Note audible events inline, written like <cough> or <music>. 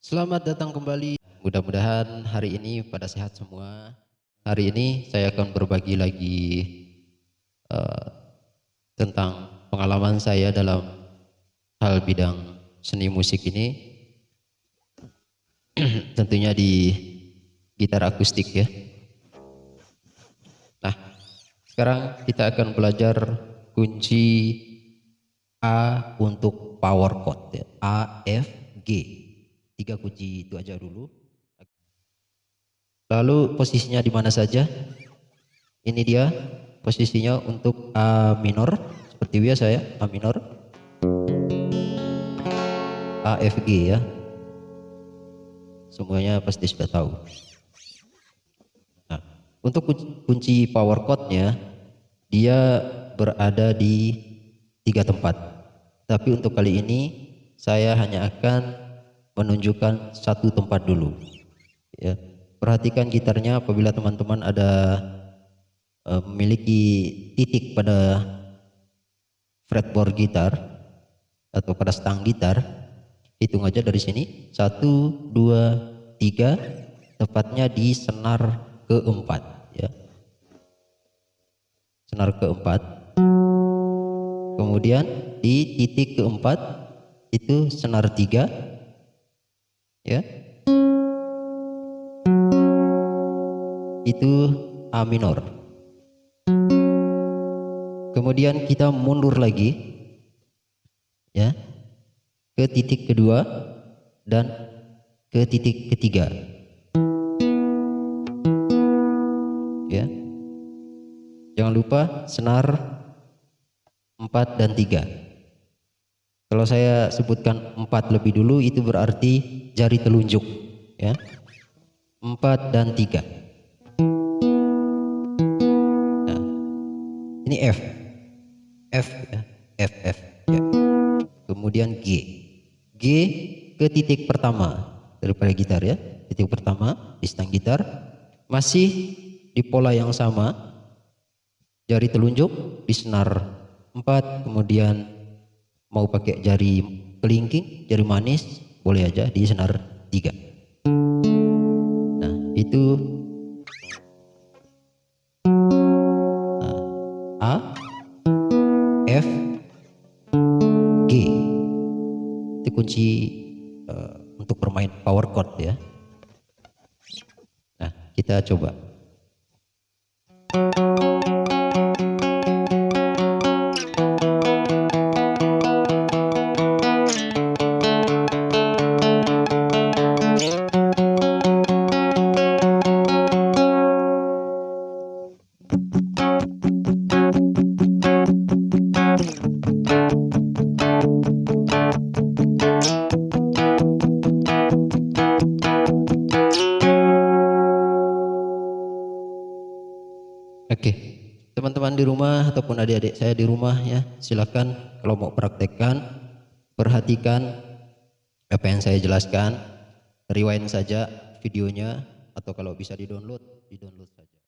Selamat datang kembali. Mudah-mudahan hari ini pada sehat semua. Hari ini saya akan berbagi lagi uh, tentang pengalaman saya dalam hal bidang seni musik ini. <clears throat> Tentunya di gitar akustik ya. Nah, sekarang kita akan belajar kunci A untuk power chord ya. A, F, G tiga kunci itu aja dulu. Lalu posisinya di mana saja? Ini dia posisinya untuk A minor. Seperti biasa ya A minor. A F G ya. Semuanya pasti sudah tahu. Nah, untuk kunci power chordnya dia berada di tiga tempat. Tapi untuk kali ini saya hanya akan menunjukkan satu tempat dulu. Ya perhatikan gitarnya apabila teman-teman ada uh, memiliki titik pada fretboard gitar atau pada stang gitar hitung aja dari sini. Satu dua tiga tepatnya di senar keempat ya. Senar keempat. Kemudian di titik keempat itu senar tiga ya. Itu A minor. Kemudian kita mundur lagi. Ya. Ke titik kedua dan ke titik ketiga. Ya. Jangan lupa senar 4 dan 3 kalau saya sebutkan empat lebih dulu itu berarti jari telunjuk ya. Empat dan tiga. Nah, ini F. F ya. F F ya. Kemudian G. G ke titik pertama daripada gitar ya. Titik pertama di stang gitar masih di pola yang sama. Jari telunjuk di senar 4 kemudian mau pakai jari kelingking jari manis boleh aja di senar tiga. Nah itu. Nah, A F G. Itu kunci uh, untuk bermain power chord ya. Nah kita coba Oke, teman-teman di rumah ataupun adik-adik saya di rumah ya, silakan kalau mau praktekkan, perhatikan apa yang saya jelaskan, rewind saja videonya atau kalau bisa di-download, di-download saja.